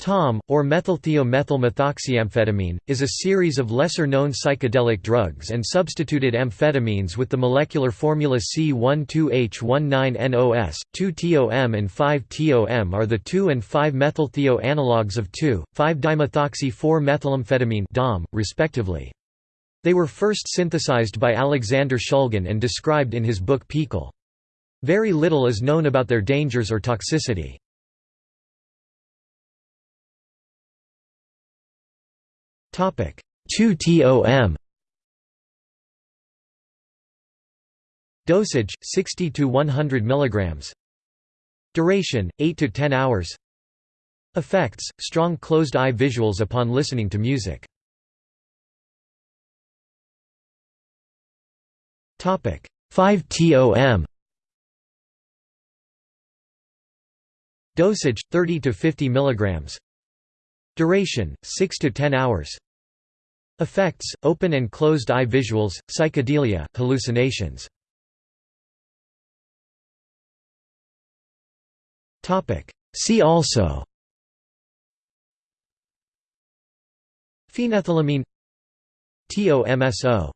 TOM, or methylthio-methylmethoxyamphetamine, is a series of lesser-known psychedelic drugs and substituted amphetamines with the molecular formula C12H19NOS. 2-TOM and 5-TOM are the 2 and 5-methylthio analogues of 2,5-dimethoxy-4-methylamphetamine DOM, respectively. They were first synthesized by Alexander Shulgin and described in his book PiHKAL. Very little is known about their dangers or toxicity. 2-TOM Dosage 60 to 100 mg Duration 8 to 10 hours. Effects strong closed eye visuals upon listening to music. Topic. 5-TOM Dosage 30 to 50 mg Duration 6 to 10 hours Effects, open and closed eye visuals, psychedelia, hallucinations. See also Phenethylamine TOMSO